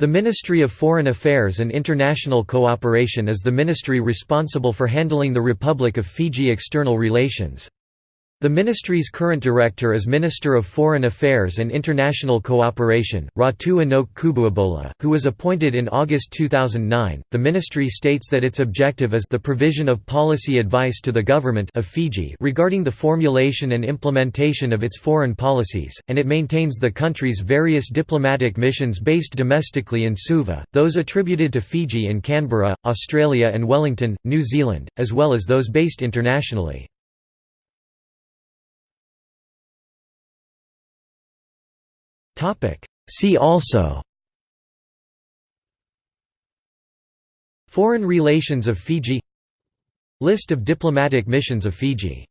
The Ministry of Foreign Affairs and International Cooperation is the ministry responsible for handling the Republic of Fiji external relations. The ministry's current director is Minister of Foreign Affairs and International Cooperation, Ratu Inoke Kubuabola, who was appointed in August 2009. The ministry states that its objective is the provision of policy advice to the government of Fiji regarding the formulation and implementation of its foreign policies, and it maintains the country's various diplomatic missions based domestically in Suva, those attributed to Fiji in Canberra, Australia and Wellington, New Zealand, as well as those based internationally. See also Foreign relations of Fiji List of diplomatic missions of Fiji